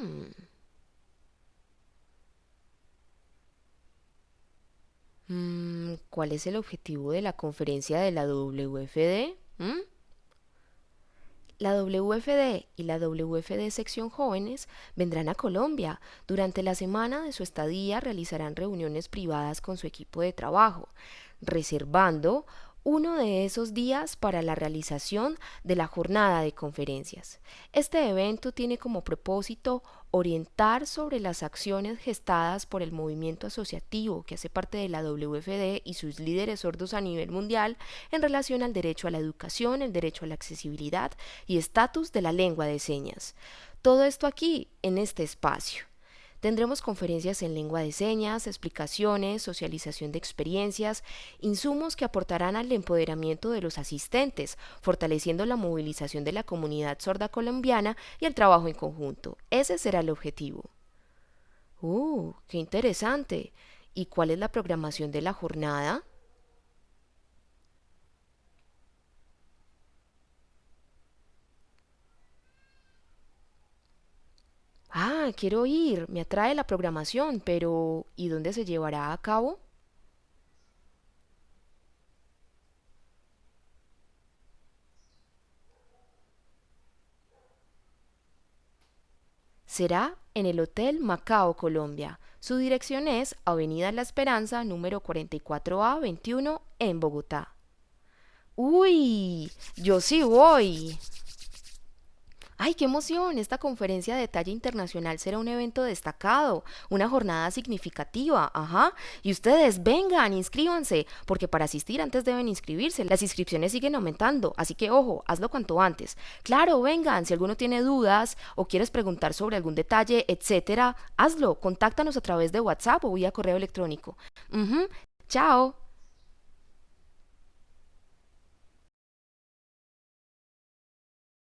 Mm. Mm, ¿Cuál es el objetivo de la conferencia de la WFD? ¿Mm? La WFD y la WFD Sección Jóvenes vendrán a Colombia. Durante la semana de su estadía realizarán reuniones privadas con su equipo de trabajo, reservando uno de esos días para la realización de la jornada de conferencias. Este evento tiene como propósito orientar sobre las acciones gestadas por el movimiento asociativo que hace parte de la WFD y sus líderes sordos a nivel mundial en relación al derecho a la educación, el derecho a la accesibilidad y estatus de la lengua de señas. Todo esto aquí, en este espacio. Tendremos conferencias en lengua de señas, explicaciones, socialización de experiencias, insumos que aportarán al empoderamiento de los asistentes, fortaleciendo la movilización de la comunidad sorda colombiana y el trabajo en conjunto. Ese será el objetivo. ¡Uh! ¡Qué interesante! ¿Y cuál es la programación de la jornada? Quiero ir, me atrae la programación, pero ¿y dónde se llevará a cabo? Será en el Hotel Macao, Colombia. Su dirección es Avenida La Esperanza, número 44A 21, en Bogotá. Uy, yo sí voy. ¡Ay, qué emoción! Esta conferencia de talla internacional será un evento destacado, una jornada significativa, ajá. Y ustedes vengan, inscríbanse, porque para asistir antes deben inscribirse. Las inscripciones siguen aumentando, así que ojo, hazlo cuanto antes. Claro, vengan, si alguno tiene dudas o quieres preguntar sobre algún detalle, etcétera, hazlo. Contáctanos a través de WhatsApp o vía correo electrónico. Chao.